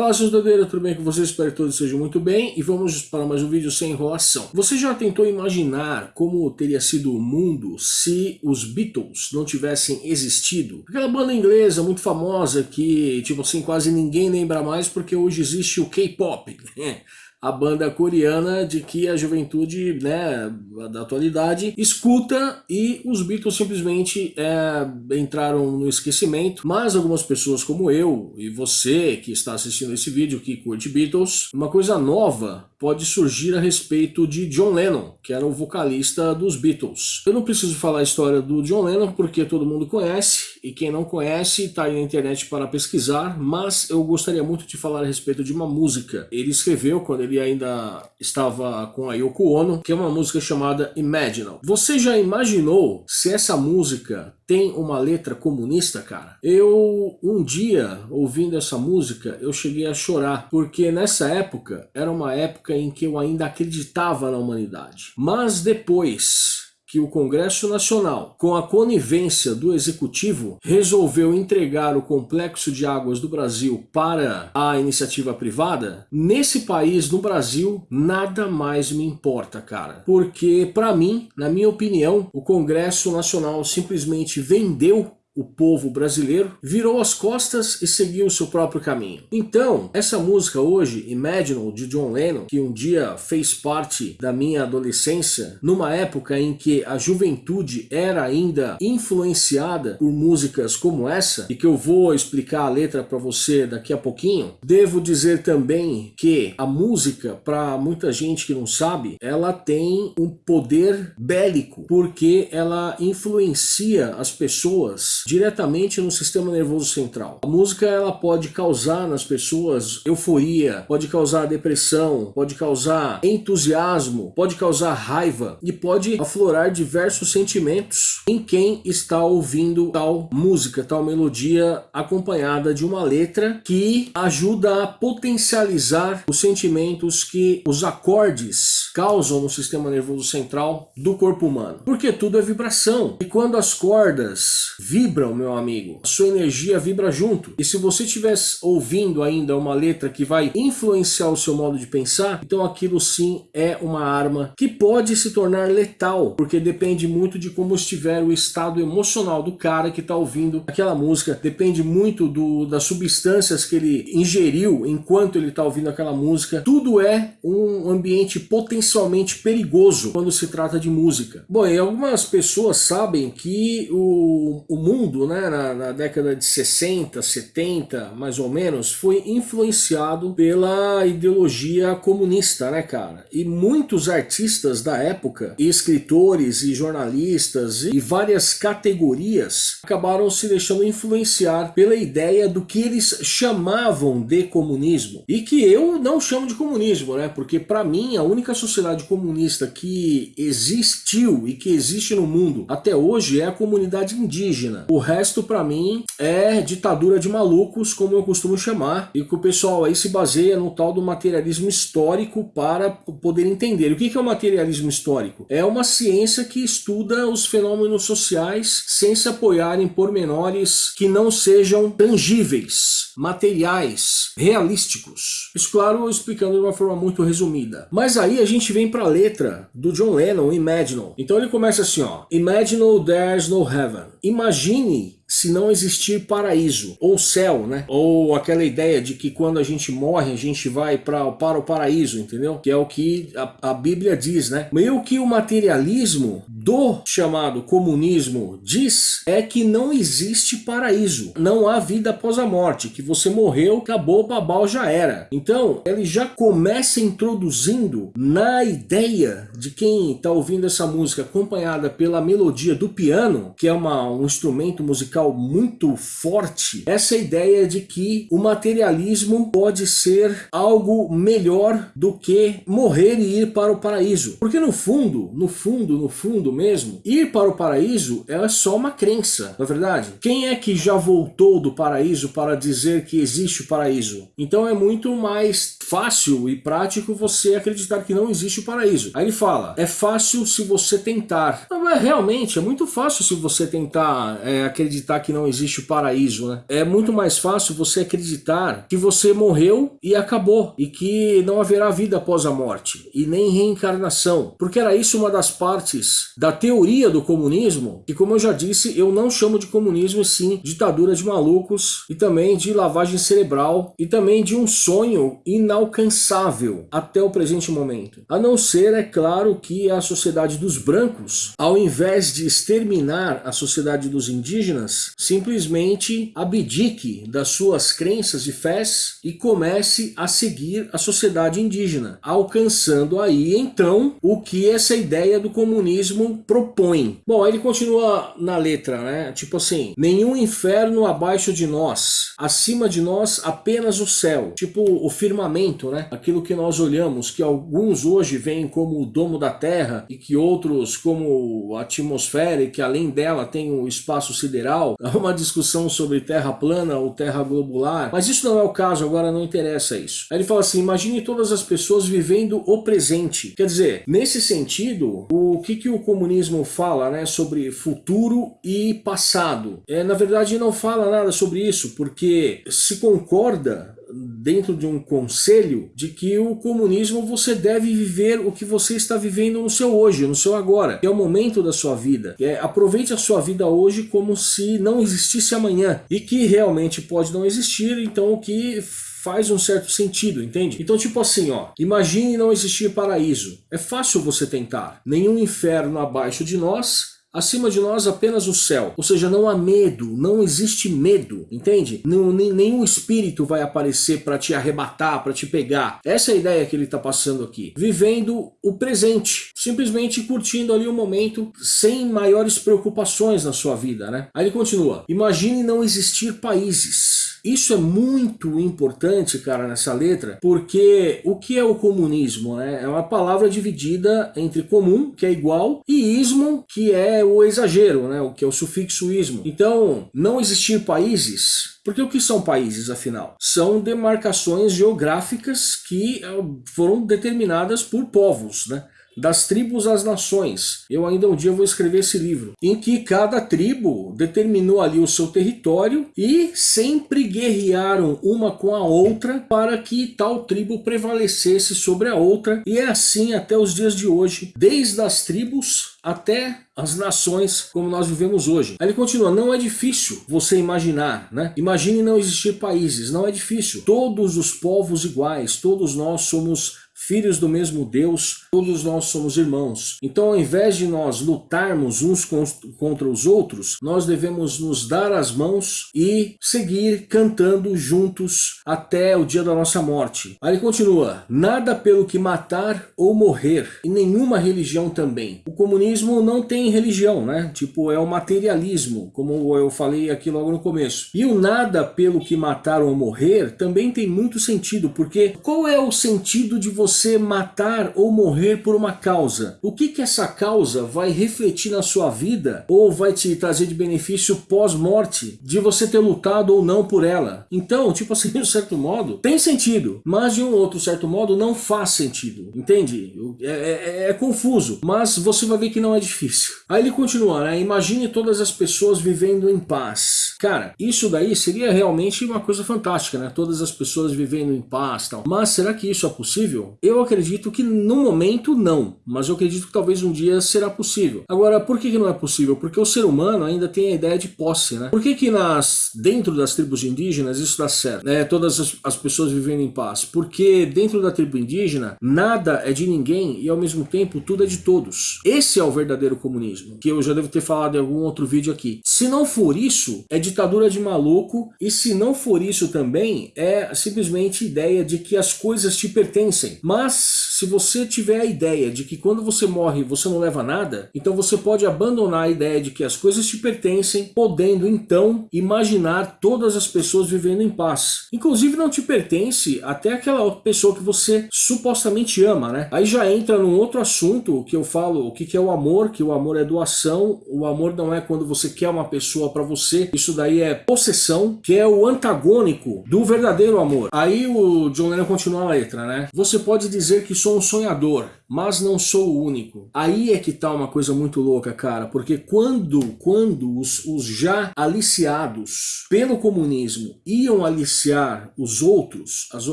Fala seus tudo bem com vocês? Espero que todos sejam muito bem e vamos para mais um vídeo sem enrolação. Você já tentou imaginar como teria sido o mundo se os Beatles não tivessem existido? Aquela banda inglesa muito famosa que, tipo assim, quase ninguém lembra mais porque hoje existe o K-pop, né? A banda coreana de que a juventude né, da atualidade escuta e os Beatles simplesmente é, entraram no esquecimento, mas algumas pessoas como eu e você que está assistindo esse vídeo que curte Beatles, uma coisa nova pode surgir a respeito de John Lennon, que era o vocalista dos Beatles. Eu não preciso falar a história do John Lennon porque todo mundo conhece, e quem não conhece está aí na internet para pesquisar, mas eu gostaria muito de falar a respeito de uma música. Ele escreveu quando ele ainda estava com a Yoko Ono, que é uma música chamada Imaginal. Você já imaginou se essa música tem uma letra comunista, cara? Eu, um dia, ouvindo essa música, eu cheguei a chorar, porque nessa época, era uma época em que eu ainda acreditava na humanidade. Mas depois que o Congresso Nacional, com a conivência do Executivo, resolveu entregar o Complexo de Águas do Brasil para a iniciativa privada, nesse país, no Brasil, nada mais me importa, cara. Porque, para mim, na minha opinião, o Congresso Nacional simplesmente vendeu o povo brasileiro, virou as costas e seguiu o seu próprio caminho. Então, essa música hoje, Imagine, de John Lennon, que um dia fez parte da minha adolescência, numa época em que a juventude era ainda influenciada por músicas como essa, e que eu vou explicar a letra para você daqui a pouquinho, devo dizer também que a música, para muita gente que não sabe, ela tem um poder bélico, porque ela influencia as pessoas diretamente no sistema nervoso central. A música ela pode causar nas pessoas euforia, pode causar depressão, pode causar entusiasmo, pode causar raiva e pode aflorar diversos sentimentos em quem está ouvindo tal música, tal melodia acompanhada de uma letra que ajuda a potencializar os sentimentos que os acordes causam no sistema nervoso central do corpo humano. Porque tudo é vibração. E quando as cordas vibram vibram, meu amigo. A sua energia vibra junto. E se você estiver ouvindo ainda uma letra que vai influenciar o seu modo de pensar, então aquilo sim é uma arma que pode se tornar letal, porque depende muito de como estiver o estado emocional do cara que está ouvindo aquela música, depende muito do, das substâncias que ele ingeriu enquanto ele está ouvindo aquela música. Tudo é um ambiente potencialmente perigoso quando se trata de música. Bom, e algumas pessoas sabem que o, o mundo mundo, né, na, na, década de 60, 70, mais ou menos, foi influenciado pela ideologia comunista, né, cara? E muitos artistas da época, e escritores e jornalistas e várias categorias acabaram se deixando influenciar pela ideia do que eles chamavam de comunismo. E que eu não chamo de comunismo, né? Porque para mim a única sociedade comunista que existiu e que existe no mundo até hoje é a comunidade indígena. O resto, para mim, é ditadura de malucos, como eu costumo chamar, e que o pessoal aí se baseia no tal do materialismo histórico para poder entender. O que é o materialismo histórico? É uma ciência que estuda os fenômenos sociais sem se apoiar em pormenores que não sejam tangíveis, materiais, realísticos. Isso, claro, explicando de uma forma muito resumida. Mas aí a gente vem para a letra do John Lennon, Imagine. Então ele começa assim, ó. Imagine there's no heaven. Imagine Meanie se não existir paraíso, ou céu, né? Ou aquela ideia de que quando a gente morre, a gente vai pra, para o paraíso, entendeu? Que é o que a, a Bíblia diz, né? Meio que o materialismo do chamado comunismo diz é que não existe paraíso, não há vida após a morte, que você morreu, acabou, babau, já era. Então, ele já começa introduzindo na ideia de quem está ouvindo essa música acompanhada pela melodia do piano, que é uma, um instrumento musical muito forte essa ideia de que o materialismo pode ser algo melhor do que morrer e ir para o paraíso. Porque no fundo, no fundo, no fundo mesmo, ir para o paraíso é só uma crença, não é verdade? Quem é que já voltou do paraíso para dizer que existe o paraíso? Então é muito mais fácil e prático você acreditar que não existe o paraíso. Aí ele fala, é fácil se você tentar. Mas realmente é muito fácil se você tentar é, acreditar acreditar que não existe paraíso, né? É muito mais fácil você acreditar que você morreu e acabou, e que não haverá vida após a morte, e nem reencarnação. Porque era isso uma das partes da teoria do comunismo, que como eu já disse, eu não chamo de comunismo, sim ditadura de malucos, e também de lavagem cerebral, e também de um sonho inalcançável até o presente momento. A não ser, é claro, que a sociedade dos brancos, ao invés de exterminar a sociedade dos indígenas, simplesmente abdique das suas crenças e fés e comece a seguir a sociedade indígena, alcançando aí então o que essa ideia do comunismo propõe. Bom, ele continua na letra, né? Tipo assim, nenhum inferno abaixo de nós, acima de nós apenas o céu, tipo o firmamento, né? Aquilo que nós olhamos, que alguns hoje veem como o domo da Terra e que outros como a atmosfera e que além dela tem o espaço sideral. Há uma discussão sobre terra plana ou terra globular, mas isso não é o caso, agora não interessa isso. Aí ele fala assim, imagine todas as pessoas vivendo o presente. Quer dizer, nesse sentido, o que, que o comunismo fala né, sobre futuro e passado? É, na verdade não fala nada sobre isso, porque se concorda dentro de um conselho de que o comunismo você deve viver o que você está vivendo no seu hoje, no seu agora, que é o momento da sua vida. É, aproveite a sua vida hoje como se não existisse amanhã e que realmente pode não existir, então o que faz um certo sentido, entende? Então, tipo assim, ó, imagine não existir paraíso. É fácil você tentar. Nenhum inferno abaixo de nós, Acima de nós apenas o céu, ou seja, não há medo, não existe medo, entende? Nenhum espírito vai aparecer para te arrebatar, para te pegar. Essa é a ideia que ele está passando aqui. Vivendo o presente, simplesmente curtindo ali o momento sem maiores preocupações na sua vida, né? Aí ele continua, imagine não existir países. Isso é muito importante, cara, nessa letra, porque o que é o comunismo? Né? É uma palavra dividida entre comum, que é igual, e ismo, que é o exagero, né? o que é o sufixo ismo. Então, não existir países porque o que são países, afinal? São demarcações geográficas que eh, foram determinadas por povos, né? Das tribos às nações. Eu ainda um dia vou escrever esse livro, em que cada tribo determinou ali o seu território e sempre guerrearam uma com a outra para que tal tribo prevalecesse sobre a outra. E é assim até os dias de hoje, desde as tribos até as nações como nós vivemos hoje. Aí ele continua, não é difícil você imaginar, né? Imagine não existir países, não é difícil. Todos os povos iguais, todos nós somos filhos do mesmo Deus, todos nós somos irmãos. Então ao invés de nós lutarmos uns contra os outros, nós devemos nos dar as mãos e seguir cantando juntos até o dia da nossa morte. Aí ele continua, nada pelo que matar ou morrer, e nenhuma religião também. O comunismo não tem religião, né? Tipo, é o materialismo, como eu falei aqui logo no começo. E o nada pelo que matar ou morrer também tem muito sentido, porque qual é o sentido de você você matar ou morrer por uma causa. O que que essa causa vai refletir na sua vida ou vai te trazer de benefício pós-morte de você ter lutado ou não por ela? Então, tipo assim, de um certo modo, tem sentido, mas de um outro certo modo não faz sentido, entende? É, é, é confuso, mas você vai ver que não é difícil. Aí ele continua, né? Imagine todas as pessoas vivendo em paz. Cara, isso daí seria realmente uma coisa fantástica, né? Todas as pessoas vivendo em paz tal. Mas será que isso é possível? Eu acredito que no momento não, mas eu acredito que talvez um dia será possível. Agora, por que, que não é possível? Porque o ser humano ainda tem a ideia de posse, né? Por que que nas, dentro das tribos indígenas isso dá certo? Né? Todas as, as pessoas vivendo em paz. Porque dentro da tribo indígena, nada é de ninguém e ao mesmo tempo tudo é de todos. Esse é o verdadeiro comunismo, que eu já devo ter falado em algum outro vídeo aqui. Se não for isso, é ditadura de maluco e se não for isso também, é simplesmente ideia de que as coisas te pertencem. Mas se você tiver a ideia de que quando você morre você não leva nada, então você pode abandonar a ideia de que as coisas te pertencem, podendo então imaginar todas as pessoas vivendo em paz. Inclusive não te pertence até aquela pessoa que você supostamente ama, né? Aí já entra num outro assunto que eu falo, o que é o amor, que o amor é doação, o amor não é quando você quer uma pessoa para você, isso daí é possessão, que é o antagônico do verdadeiro amor. Aí o John Lennon continua a letra, né? Você pode dizer que sou um sonhador, mas não sou o único. Aí é que tá uma coisa muito louca, cara, porque quando, quando os, os já aliciados pelo comunismo iam aliciar os outros, as, a,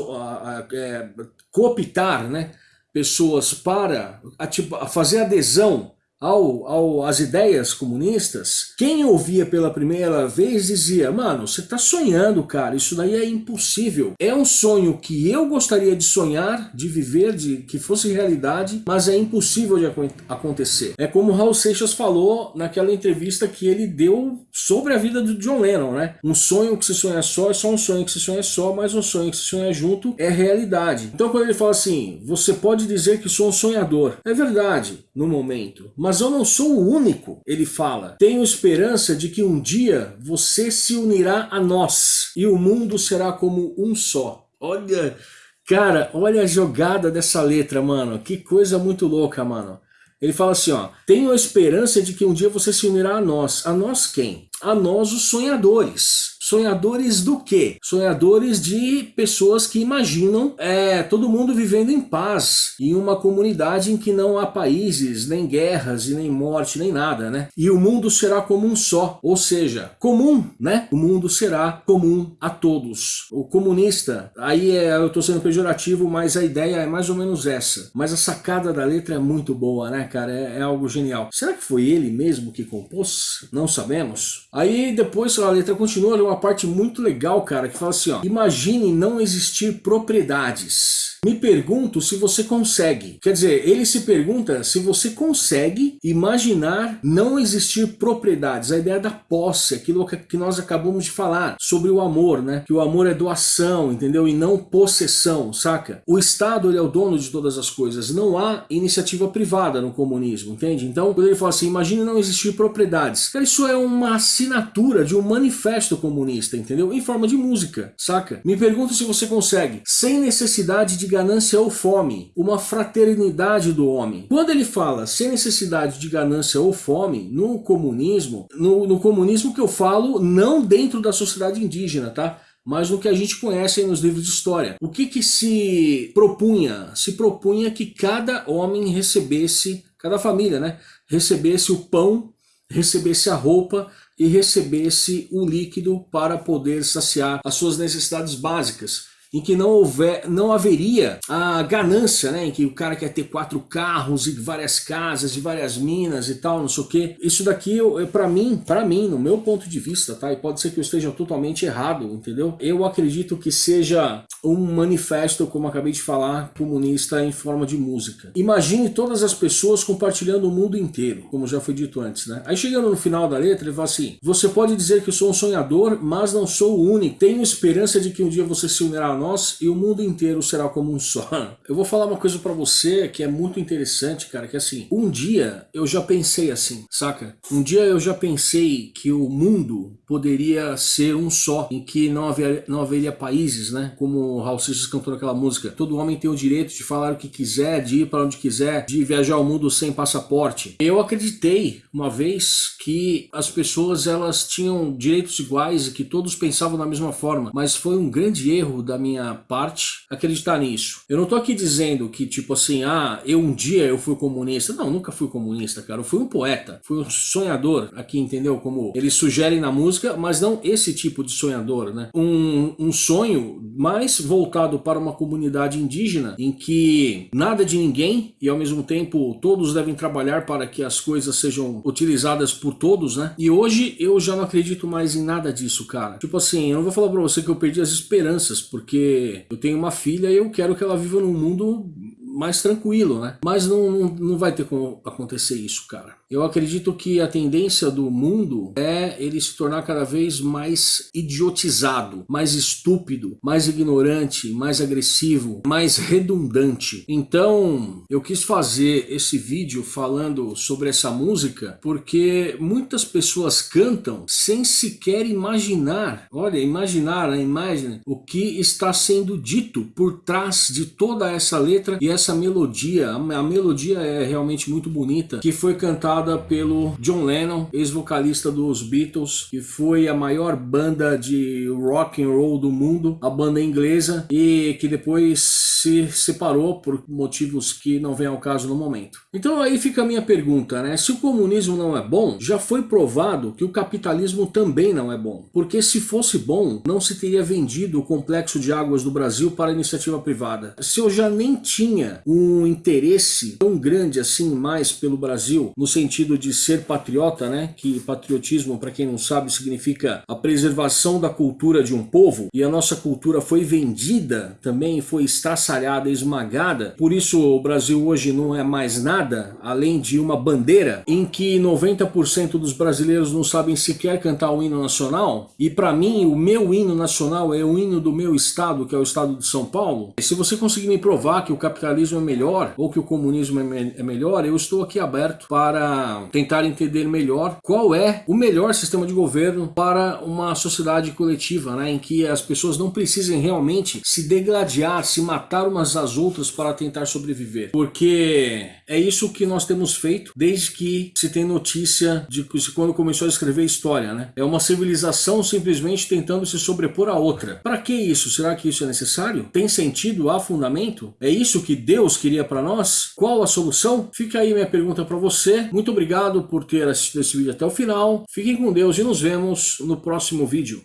a, é, cooptar né, pessoas para a, a fazer adesão ao, ao, às ideias comunistas, quem ouvia pela primeira vez dizia, mano, você tá sonhando, cara, isso daí é impossível. É um sonho que eu gostaria de sonhar, de viver, de que fosse realidade, mas é impossível de acontecer. É como Raul Seixas falou naquela entrevista que ele deu sobre a vida do John Lennon, né? Um sonho que se sonha só é só um sonho que se sonha só, mas um sonho que se sonha junto é realidade. Então quando ele fala assim, você pode dizer que sou um sonhador, é verdade no momento, mas mas eu não sou o único, ele fala. Tenho esperança de que um dia você se unirá a nós e o mundo será como um só. Olha, cara, olha a jogada dessa letra, mano. Que coisa muito louca, mano. Ele fala assim, ó, tenho a esperança de que um dia você se unirá a nós. A nós quem? A nós os sonhadores. Sonhadores do quê? Sonhadores de pessoas que imaginam é, todo mundo vivendo em paz, em uma comunidade em que não há países, nem guerras, e nem morte, nem nada, né? E o mundo será como um só, ou seja, comum, né? O mundo será comum a todos. O comunista, aí é, eu estou sendo pejorativo, mas a ideia é mais ou menos essa. Mas a sacada da letra é muito boa, né, cara? É, é algo genial. Será que foi ele mesmo que compôs? Não sabemos. Aí depois a letra continua, uma parte muito legal, cara, que fala assim, ó. Imagine não existir propriedades. Me pergunto se você consegue. Quer dizer, ele se pergunta se você consegue imaginar não existir propriedades. A ideia da posse, aquilo que nós acabamos de falar sobre o amor, né? Que o amor é doação, entendeu? E não possessão, saca? O Estado ele é o dono de todas as coisas. Não há iniciativa privada no comunismo, entende? Então, quando ele fala assim, imagine não existir propriedades. Isso é uma assinatura de um manifesto comunista, entendeu? Em forma de música, saca? Me pergunto se você consegue, sem necessidade de ganância ou fome, uma fraternidade do homem. Quando ele fala sem necessidade de ganância ou fome, no comunismo, no, no comunismo que eu falo, não dentro da sociedade indígena, tá? mas no que a gente conhece nos livros de história. O que que se propunha? Se propunha que cada homem recebesse, cada família, né? Recebesse o pão, recebesse a roupa e recebesse o líquido para poder saciar as suas necessidades básicas em que não, houver, não haveria a ganância, né? Em que o cara quer ter quatro carros e várias casas e várias minas e tal, não sei o que. Isso daqui, para mim, para mim, no meu ponto de vista, tá? E pode ser que eu esteja totalmente errado, entendeu? Eu acredito que seja um manifesto, como acabei de falar, comunista em forma de música. Imagine todas as pessoas compartilhando o mundo inteiro, como já foi dito antes, né? Aí chegando no final da letra, ele fala assim, você pode dizer que eu sou um sonhador, mas não sou o único. Tenho esperança de que um dia você se unirá nós e o mundo inteiro será como um só. Eu vou falar uma coisa para você que é muito interessante, cara, que assim, um dia eu já pensei assim, saca? Um dia eu já pensei que o mundo poderia ser um só, em que não, haver, não haveria países, né? Como o Raul Seixas cantou aquela música, todo homem tem o direito de falar o que quiser, de ir para onde quiser, de viajar ao mundo sem passaporte. Eu acreditei uma vez que as pessoas elas tinham direitos iguais e que todos pensavam da mesma forma, mas foi um grande erro da minha minha parte acreditar nisso. Eu não tô aqui dizendo que tipo assim, ah, eu um dia eu fui comunista. Não, nunca fui comunista, cara. Eu fui um poeta, fui um sonhador aqui, entendeu? Como eles sugerem na música, mas não esse tipo de sonhador, né? Um, um sonho mais voltado para uma comunidade indígena em que nada de ninguém e ao mesmo tempo todos devem trabalhar para que as coisas sejam utilizadas por todos, né? E hoje eu já não acredito mais em nada disso, cara. Tipo assim, eu não vou falar pra você que eu perdi as esperanças, porque porque eu tenho uma filha e eu quero que ela viva num mundo mais tranquilo, né? Mas não, não, não vai ter como acontecer isso, cara. Eu acredito que a tendência do mundo é ele se tornar cada vez mais idiotizado, mais estúpido, mais ignorante, mais agressivo, mais redundante. Então, eu quis fazer esse vídeo falando sobre essa música porque muitas pessoas cantam sem sequer imaginar, olha, imaginar, a imagem, o que está sendo dito por trás de toda essa letra e essa melodia. A melodia é realmente muito bonita, que foi cantada pelo John Lennon, ex-vocalista dos Beatles, que foi a maior banda de rock and roll do mundo, a banda inglesa, e que depois se separou por motivos que não vem ao caso no momento. Então aí fica a minha pergunta, né? Se o comunismo não é bom, já foi provado que o capitalismo também não é bom. Porque se fosse bom, não se teria vendido o complexo de águas do Brasil para iniciativa privada. Se eu já nem tinha um interesse tão grande assim mais pelo Brasil, no sentido de ser patriota, né? Que patriotismo, para quem não sabe, significa a preservação da cultura de um povo, e a nossa cultura foi vendida também, foi estraçalhada, esmagada. Por isso o Brasil hoje não é mais nada além de uma bandeira em que 90% dos brasileiros não sabem sequer cantar o hino nacional. E para mim, o meu hino nacional é o hino do meu estado, que é o estado de São Paulo. E se você conseguir me provar que o capitalismo é melhor ou que o comunismo é, me é melhor, eu estou aqui aberto para tentar entender melhor qual é o melhor sistema de governo para uma sociedade coletiva, né, em que as pessoas não precisem realmente se degladiar, se umas às outras para tentar sobreviver. Porque é isso que nós temos feito desde que se tem notícia de quando começou a escrever história, né? É uma civilização simplesmente tentando se sobrepor a outra. Para que isso? Será que isso é necessário? Tem sentido? Há fundamento? É isso que Deus queria para nós? Qual a solução? Fica aí minha pergunta para você. Muito obrigado por ter assistido esse vídeo até o final. Fiquem com Deus e nos vemos no próximo vídeo.